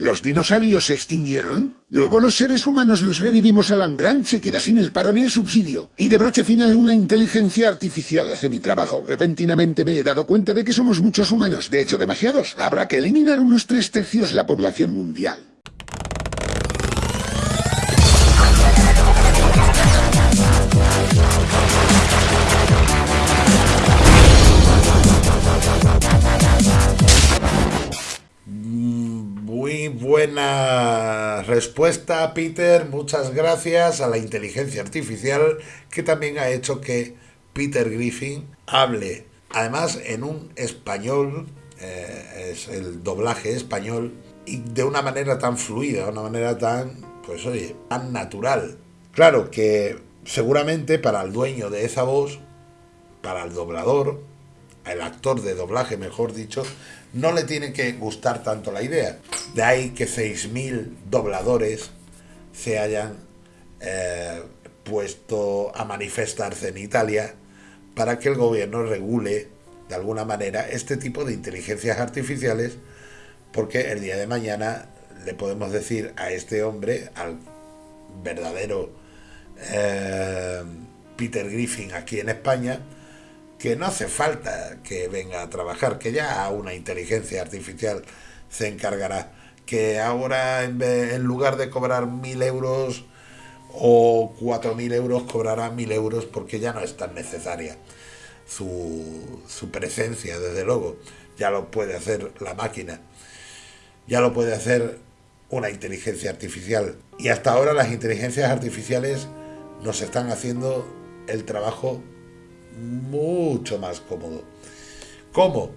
¿Los dinosaurios se extinguieron? Luego los seres humanos los revivimos a Langrand, se queda sin el paro ni el subsidio. Y de broche final una inteligencia artificial hace mi trabajo. Repentinamente me he dado cuenta de que somos muchos humanos, de hecho demasiados. Habrá que eliminar unos tres tercios la población mundial. Buena respuesta, Peter. Muchas gracias a la inteligencia artificial que también ha hecho que Peter Griffin hable, además en un español, eh, es el doblaje español, y de una manera tan fluida, de una manera tan, pues oye, tan natural. Claro que seguramente para el dueño de esa voz, para el doblador, el actor de doblaje, mejor dicho, no le tiene que gustar tanto la idea. De ahí que 6.000 dobladores se hayan eh, puesto a manifestarse en Italia para que el gobierno regule de alguna manera este tipo de inteligencias artificiales porque el día de mañana le podemos decir a este hombre, al verdadero eh, Peter Griffin aquí en España, que no hace falta que venga a trabajar, que ya una inteligencia artificial se encargará, que ahora en, lugar de cobrar mil euros o cuatro mil euros cobrará mil euros porque ya no es tan necesaria su, su presencia, desde luego, ya lo puede hacer la máquina, ya lo puede hacer una inteligencia artificial. Y hasta ahora las inteligencias artificiales nos están haciendo el trabajo mucho más cómodo. ¿Cómo?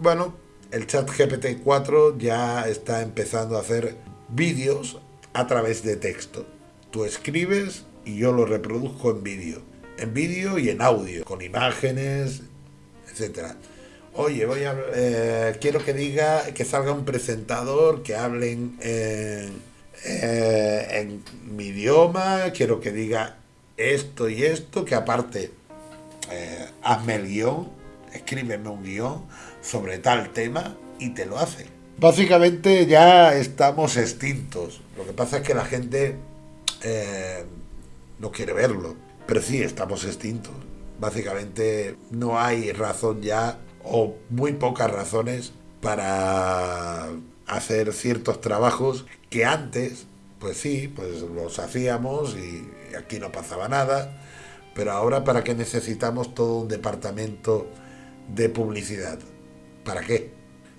Bueno, el chat GPT-4 ya está empezando a hacer vídeos a través de texto. Tú escribes y yo lo reproduzco en vídeo. En vídeo y en audio, con imágenes, etcétera. Oye, voy a, eh, quiero que diga, que salga un presentador, que hablen en, eh, en mi idioma, quiero que diga esto y esto, que aparte eh, hazme el guion, escríbeme un guion sobre tal tema y te lo hace. Básicamente ya estamos extintos. Lo que pasa es que la gente eh, no quiere verlo. Pero sí, estamos extintos. Básicamente no hay razón ya, o muy pocas razones, para hacer ciertos trabajos que antes, pues sí, pues los hacíamos y aquí no pasaba nada pero ahora, ¿para qué necesitamos todo un departamento de publicidad? ¿Para qué?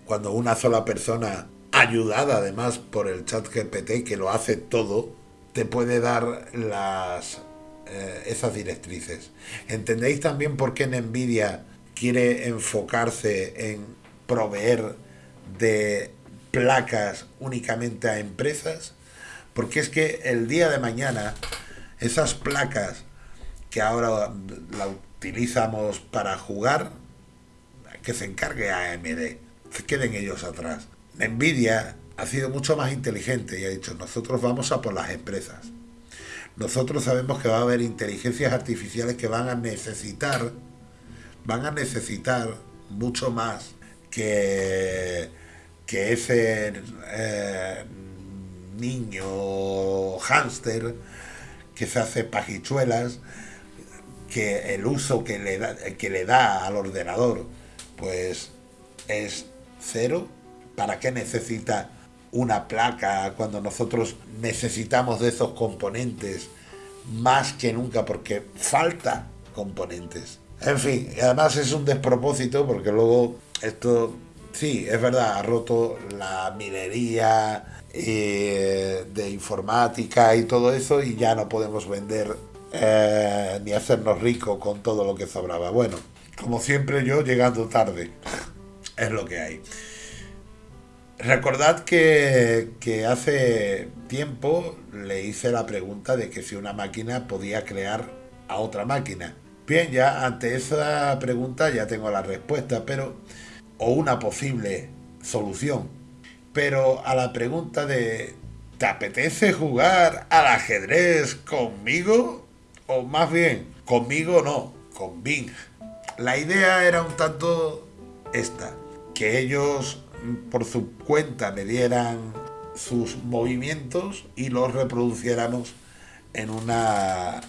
Cuando una sola persona, ayudada además por el chat GPT, que lo hace todo, te puede dar las, eh, esas directrices. ¿Entendéis también por qué Nvidia quiere enfocarse en proveer de placas únicamente a empresas? Porque es que el día de mañana esas placas que ahora la utilizamos para jugar, que se encargue AMD, se queden ellos atrás. Nvidia ha sido mucho más inteligente y ha dicho, nosotros vamos a por las empresas. Nosotros sabemos que va a haber inteligencias artificiales que van a necesitar, van a necesitar mucho más que, que ese eh, niño hámster que se hace pajichuelas que el uso que le da, que le da al ordenador pues es cero. ¿Para qué necesita una placa cuando nosotros necesitamos de esos componentes más que nunca porque falta componentes? En fin, además es un despropósito porque luego esto, sí, es verdad, ha roto la minería eh, de informática y todo eso y ya no podemos vender eh, ni hacernos ricos con todo lo que sobraba. Bueno, como siempre yo llegando tarde, es lo que hay. Recordad que, que, hace tiempo le hice la pregunta de que si una máquina podía crear a otra máquina. Bien, ya ante esa pregunta ya tengo la respuesta, pero o una posible solución. Pero a la pregunta de ¿te apetece jugar al ajedrez conmigo? O más bien, conmigo no, con Bing. La idea era un tanto esta, que ellos por su cuenta me dieran sus movimientos y los reproduciéramos en, una,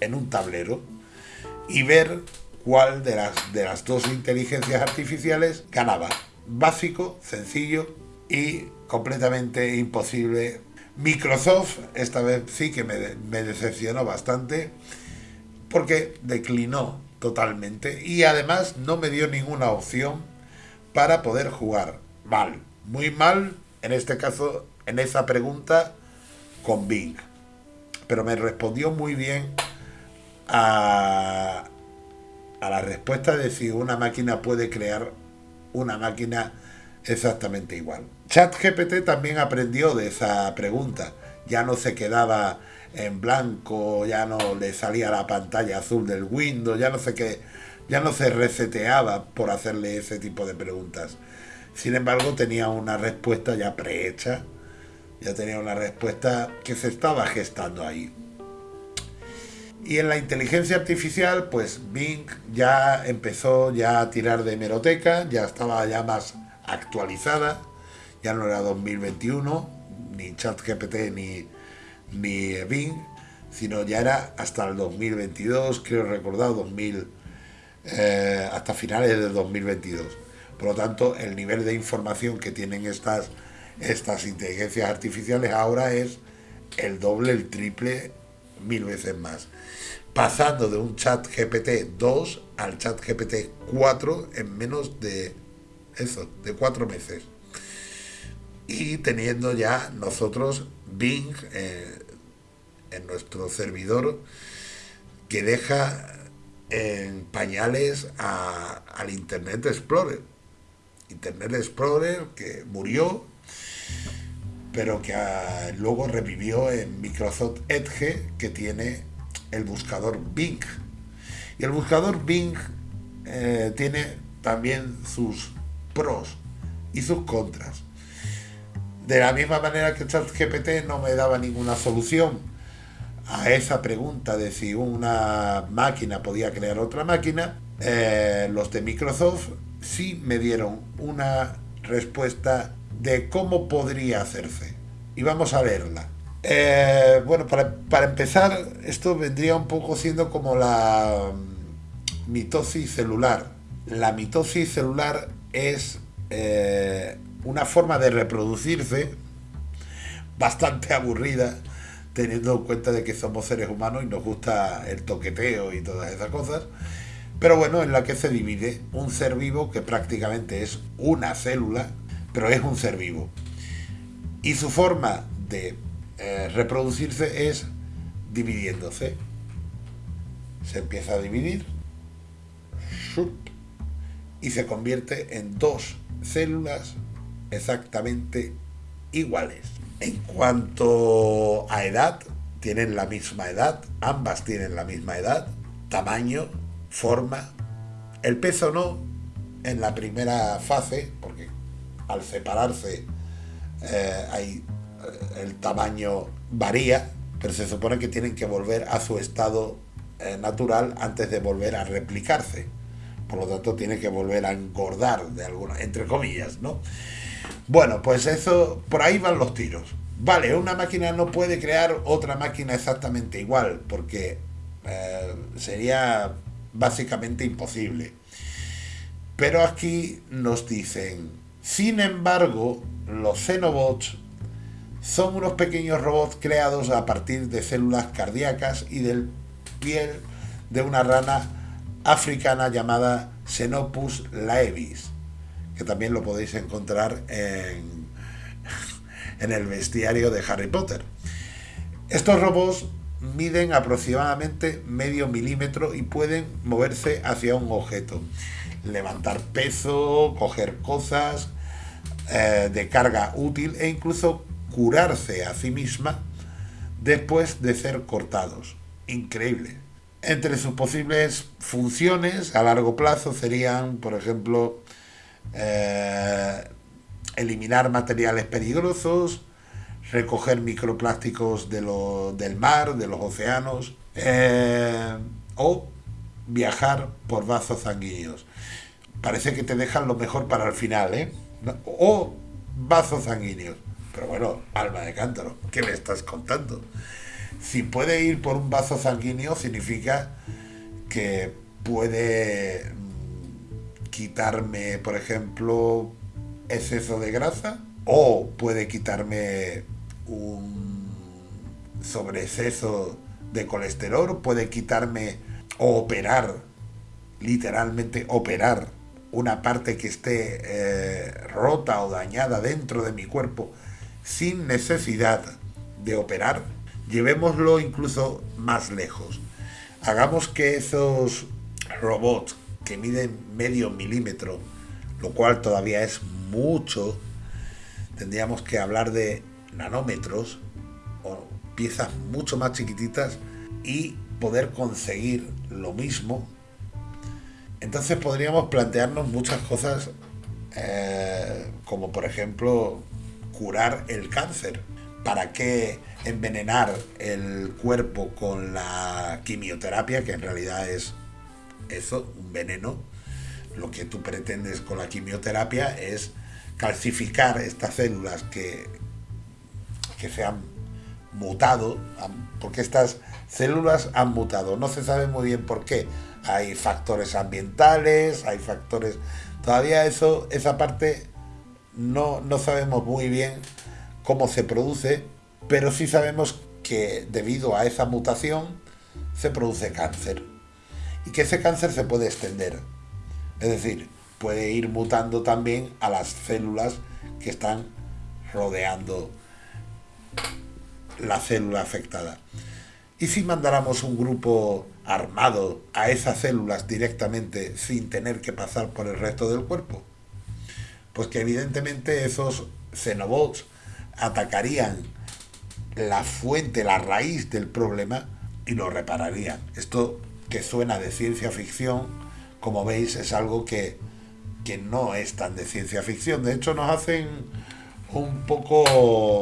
en un tablero y ver cuál de las, de las dos inteligencias artificiales ganaba. Básico, sencillo y completamente imposible. Microsoft esta vez sí que me, decepcionó bastante porque declinó totalmente y además no me dio ninguna opción para poder jugar mal, muy mal en este caso, en esa pregunta con Bing. Pero me respondió muy bien a, a la respuesta de si una máquina puede crear una máquina exactamente igual. ChatGPT también aprendió de esa pregunta. Ya no se quedaba en blanco, ya no le salía la pantalla azul del Windows, ya no ya no se reseteaba por hacerle ese tipo de preguntas. Sin embargo, tenía una respuesta ya prehecha, ya tenía una respuesta que se estaba gestando ahí. Y en la inteligencia artificial, pues Bing ya empezó ya a tirar de hemeroteca, ya estaba ya más actualizada, ya no era 2021, ni ChatGPT ni, ni Bing, sino ya era hasta el 2022, creo recordar, 2000, eh, hasta finales de 2022. Por lo tanto, el nivel de información que tienen estas, estas inteligencias artificiales ahora es el doble, el triple, mil veces más. Pasando de un chat GPT 2 al chat GPT 4 en menos de eso, de cuatro meses. Y teniendo ya nosotros Bing eh, en nuestro servidor que deja en pañales al Internet Explorer. Internet Explorer que murió, pero que ah, luego revivió en Microsoft Edge, que tiene el buscador Bing. Y el buscador Bing eh, tiene también sus pros y sus contras. De la misma manera que ChatGPT no me daba ninguna solución a esa pregunta de si una máquina podía crear otra máquina, eh, los de Microsoft sí me dieron una respuesta de cómo podría hacerse. Y vamos a verla. Eh, bueno, para, empezar, esto vendría un poco siendo como la mm, mitosis celular. La mitosis celular es eh, una forma de reproducirse bastante aburrida, teniendo en cuenta de que somos seres humanos y nos gusta el toqueteo y todas esas cosas pero bueno, en la que se divide un ser vivo que prácticamente es una célula, pero es un ser vivo. Y su forma de eh, reproducirse es dividiéndose. Se empieza a dividir y se convierte en dos células exactamente iguales. En cuanto a edad, tienen la misma edad, ambas tienen la misma edad, tamaño, forma. El peso no en la primera fase, porque al separarse eh, hay, eh, el tamaño varía, pero se supone que tienen que volver a su estado eh, natural antes de volver a replicarse. Por lo tanto, tiene que volver a engordar, de alguna, entre comillas, ¿no? Bueno, pues eso, por ahí van los tiros. Vale, una máquina no puede crear otra máquina exactamente igual, porque sería básicamente imposible. Pero aquí nos dicen, sin embargo, los Xenobots son unos pequeños robots creados a partir de células cardíacas y del piel de una rana africana llamada Xenopus laevis, que también lo podéis encontrar en, en el bestiario de Harry Potter. Estos robots miden aproximadamente medio milímetro y pueden moverse hacia un objeto. Levantar peso, coger cosas eh, de carga útil e incluso curarse a sí misma después de ser cortados. Increíble. Entre sus posibles funciones a largo plazo serían, por ejemplo, eh, eliminar materiales peligrosos, recoger microplásticos de del mar, de los océanos, eh, o viajar por vasos sanguíneos. Parece que te dejan lo mejor para el final, ¿eh? O vasos sanguíneos. Pero bueno, alma de cántaro, ¿qué me estás contando? Si puede ir por un vaso sanguíneo, significa que puede quitarme, por ejemplo, exceso de grasa o puede quitarme un sobreexceso de colesterol, puede quitarme o operar, literalmente operar una parte que esté eh, rota o dañada dentro de mi cuerpo sin necesidad de operar, llevémoslo incluso más lejos. Hagamos que esos robots que miden medio milímetro, lo cual todavía es mucho, tendríamos que hablar de nanómetros o piezas mucho más chiquititas y poder conseguir lo mismo. Entonces podríamos plantearnos muchas cosas eh, como por ejemplo curar el cáncer. ¿Para qué envenenar el cuerpo con la quimioterapia, que en realidad es eso, un veneno? Lo que tú pretendes con la quimioterapia es calcificar estas células que, que se han mutado, porque estas células han mutado. No se sabe muy bien por qué. Hay factores ambientales, hay factores... Todavía eso, esa parte no, no sabemos muy bien cómo se produce, pero sí sabemos que debido a esa mutación se produce cáncer. Y que ese cáncer se puede extender. Es decir, puede ir mutando también a las células que están rodeando la célula afectada. ¿Y si mandáramos un grupo armado a esas células directamente sin tener que pasar por el resto del cuerpo? Pues que evidentemente esos xenobots atacarían la fuente, la raíz del problema y lo repararían. Esto que suena de ciencia ficción, como veis, es algo que, que no es tan de ciencia ficción. De hecho, nos hacen un poco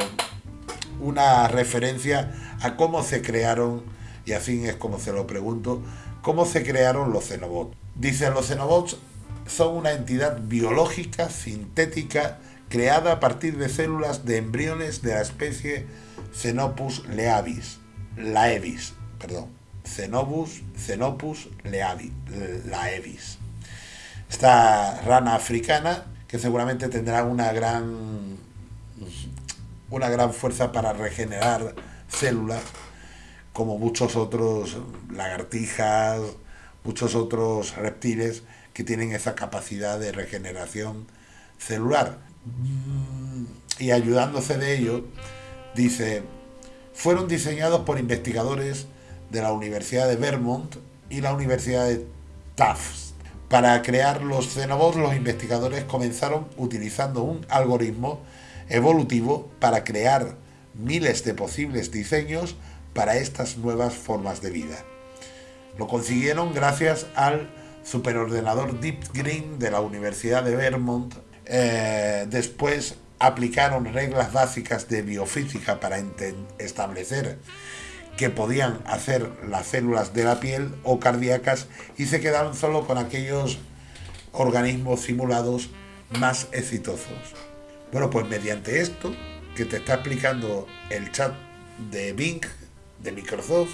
una referencia a cómo se crearon, y así es como se lo pregunto, cómo se crearon los xenobots. Dicen los xenobots son una entidad biológica, sintética, creada a partir de células de embriones de la especie Xenopus leavis, laevis, perdón, Xenobus, Xenopus leavis, laevis. Esta rana africana, que seguramente tendrá una gran una gran fuerza para regenerar células, como muchos otros lagartijas, muchos otros reptiles que tienen esa capacidad de regeneración celular. Y ayudándose de ello, dice, fueron diseñados por investigadores de la Universidad de Vermont y la Universidad de Tufts. Para crear los xenobots, los investigadores comenzaron utilizando un algoritmo evolutivo para crear miles de posibles diseños para estas nuevas formas de vida. Lo consiguieron gracias al superordenador Deep Green de la Universidad de Vermont. Eh, después aplicaron reglas básicas de biofísica para establecer que podían hacer las células de la piel o cardíacas y se quedaron solo con aquellos organismos simulados más exitosos. Bueno, pues mediante esto que te está explicando el chat de Bing, de Microsoft,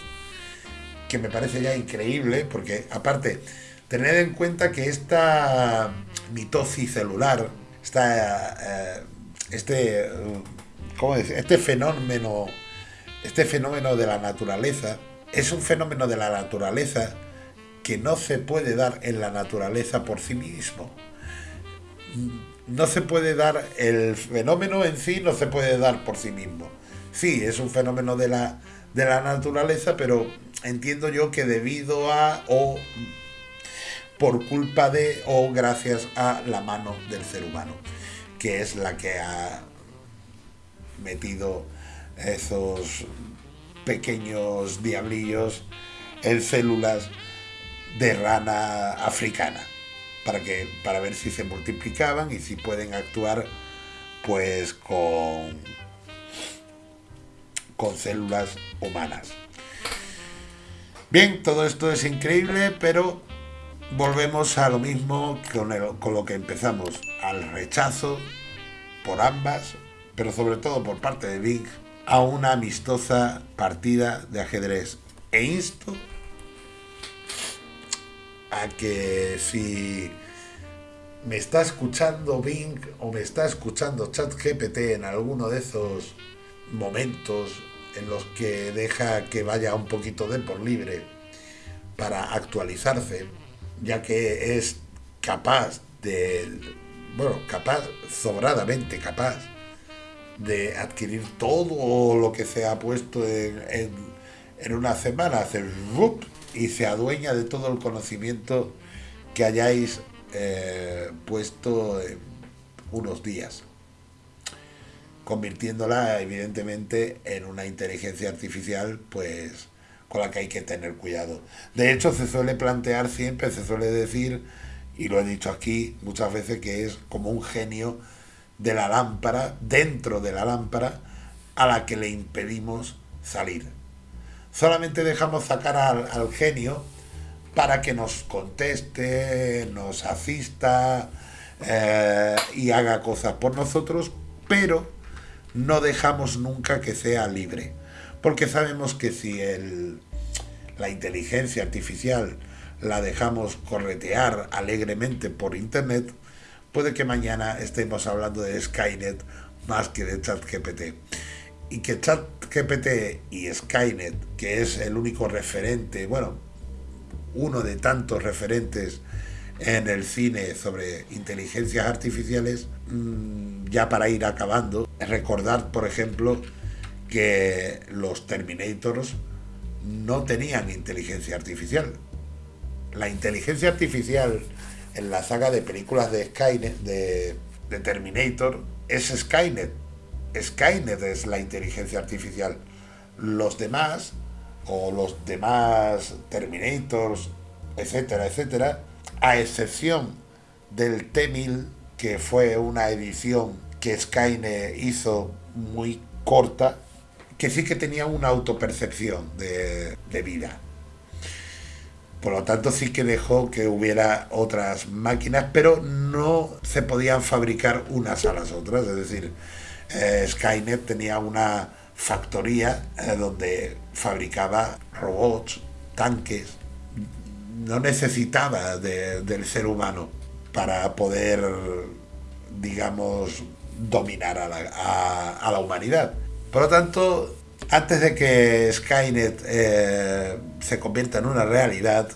que me parece ya increíble, porque aparte, tener en cuenta que esta mitosis celular, esta, eh, este, ¿cómo este fenómeno, este fenómeno de la naturaleza, es un fenómeno de la naturaleza que no se puede dar en la naturaleza por sí mismo no se puede dar, el fenómeno en sí no se puede dar por sí mismo. Sí, es un fenómeno de la, de la naturaleza, pero entiendo yo que debido a o por culpa de o gracias a la mano del ser humano, que es la que ha metido esos pequeños diablillos en células de rana africana para, que, para ver si se multiplicaban y si pueden actuar pues con, con células humanas. Bien, todo esto es increíble, pero volvemos a lo mismo con, con lo que empezamos, al rechazo por ambas pero sobre todo por parte de Bing, a una amistosa partida de ajedrez. E insto a que si me está escuchando Bing o me está escuchando ChatGPT en alguno de esos momentos en los que deja que vaya un poquito de por libre para actualizarse, ya que es capaz de, bueno, capaz, sobradamente capaz de adquirir todo lo que se ha puesto en, en, una semana, hacer rup y se adueña de todo el conocimiento que hayáis eh, puesto en unos días, convirtiéndola evidentemente en una inteligencia artificial, pues con la que hay que tener cuidado. De hecho, se suele plantear siempre, se suele decir, y lo he dicho aquí muchas veces, que es como un genio de la lámpara, dentro de la lámpara, a la que le impedimos salir. Solamente dejamos sacar al, genio para que nos conteste, nos asista eh, y haga cosas por nosotros, pero no dejamos nunca que sea libre. Porque sabemos que si el, la inteligencia artificial la dejamos corretear alegremente por internet, puede que mañana estemos hablando de Skynet más que de ChatGPT. Y que ChatGPT y Skynet, que es el único referente, bueno, uno de tantos referentes en el cine sobre inteligencias artificiales, mm, ya para ir acabando, recordar, por ejemplo, que los Terminators no tenían inteligencia artificial. La inteligencia artificial en la saga de películas de Skynet, de, Terminator, es Skynet. Skynet es la inteligencia artificial. Los demás, o los demás Terminators, etcétera, etcétera, a excepción del T-1000, que fue una edición que Skynet hizo muy corta, que sí que tenía una autopercepción de, de vida. Por lo tanto, sí que dejó que hubiera otras máquinas, pero no se podían fabricar unas a las otras. Es decir, eh, Skynet tenía una factoría eh, donde fabricaba robots, tanques. No necesitaba del ser humano para poder, digamos, dominar a la, a la humanidad. Por lo tanto, antes de que Skynet eh, se convierta en una realidad,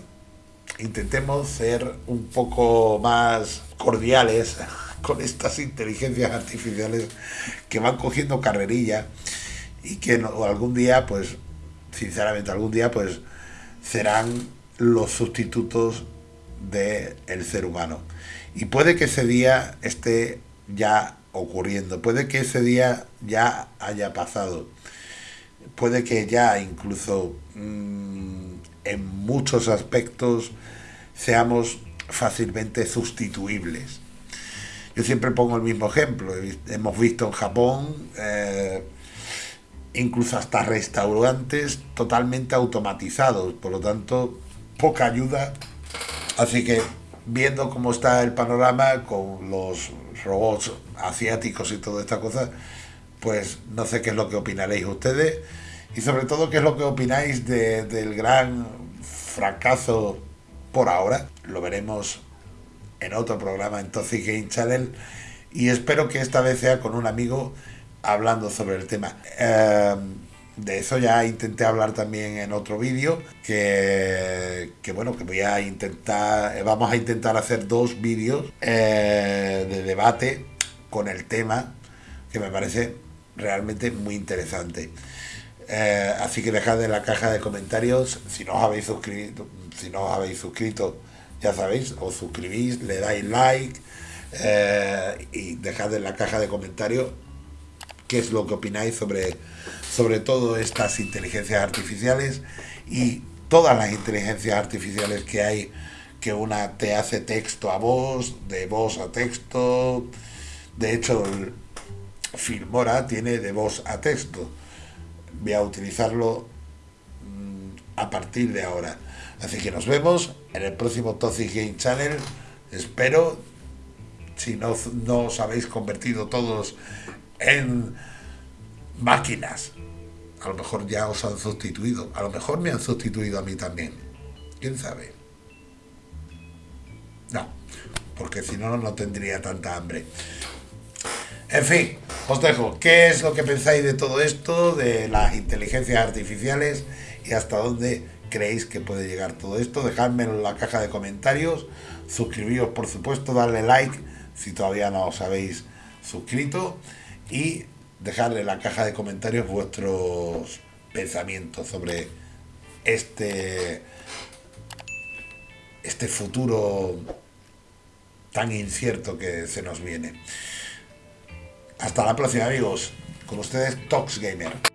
intentemos ser un poco más cordiales con estas inteligencias artificiales que van cogiendo carrerilla y que algún día, pues, sinceramente, algún día, pues, serán los sustitutos del el ser humano. Y puede que ese día esté ya ocurriendo, puede que ese día ya haya pasado puede que ya incluso mm, en muchos aspectos seamos fácilmente sustituibles. Yo siempre pongo el mismo ejemplo. Hemos visto en Japón eh, incluso hasta restaurantes totalmente automatizados, por lo tanto, poca ayuda. Así que viendo cómo está el panorama con los robots asiáticos y toda esta cosa, pues no sé qué es lo que opinaréis ustedes y sobre todo qué es lo que opináis del gran fracaso por ahora. Lo veremos en otro programa en Toxic Game Channel y espero que esta vez sea con un amigo hablando sobre el tema. Em, de eso ya intenté hablar también en otro vídeo que, bueno que voy a intentar vamos a intentar hacer dos vídeos eh, de debate con el tema que me parece realmente muy interesante. Eh, así que dejad en la caja de comentarios, si no os habéis suscrito, si no os habéis suscrito, ya sabéis, os suscribís, le dais like eh, y dejad en la caja de comentarios qué es lo que opináis sobre, sobre todo estas inteligencias artificiales y todas las inteligencias artificiales que hay, que una te hace texto a voz, de voz a texto, de hecho Filmora tiene de voz a texto. Voy a utilizarlo mm, a partir de ahora. Así que nos vemos en el próximo Toxic Game Channel. Espero, si no, no os habéis convertido todos en máquinas. A lo mejor ya os han sustituido. A lo mejor me han sustituido a mí también. ¿Quién sabe? No, porque si no, no tendría tanta hambre. En fin, os dejo. ¿Qué es lo que pensáis de todo esto, de las inteligencias artificiales y hasta dónde creéis que puede llegar todo esto? Dejadmelo en la caja de comentarios. Suscribíos, por supuesto, darle like si todavía no os habéis suscrito y dejarle en la caja de comentarios vuestros pensamientos sobre este este futuro tan incierto que se nos viene. Hasta la próxima amigos, con ustedes Tox Gamer.